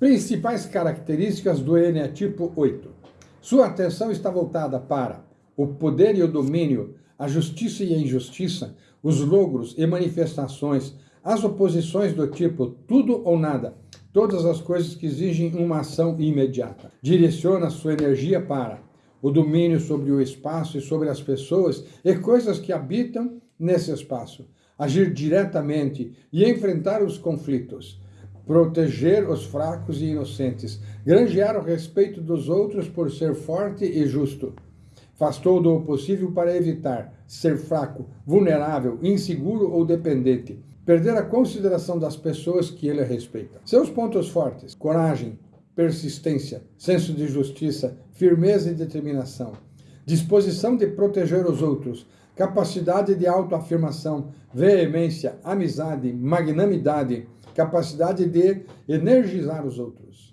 Principais características do Eneatipo 8. Sua atenção está voltada para o poder e o domínio, a justiça e a injustiça, os logros e manifestações, as oposições do tipo tudo ou nada, todas as coisas que exigem uma ação imediata. Direciona sua energia para o domínio sobre o espaço e sobre as pessoas e coisas que habitam nesse espaço, agir diretamente e enfrentar os conflitos, proteger os fracos e inocentes, granjear o respeito dos outros por ser forte e justo. Faz todo o possível para evitar ser fraco, vulnerável, inseguro ou dependente, perder a consideração das pessoas que ele respeita. Seus pontos fortes: coragem, persistência, senso de justiça, firmeza e determinação, disposição de proteger os outros, capacidade de autoafirmação, veemência, amizade, magnanimidade, capacidade de energizar os outros.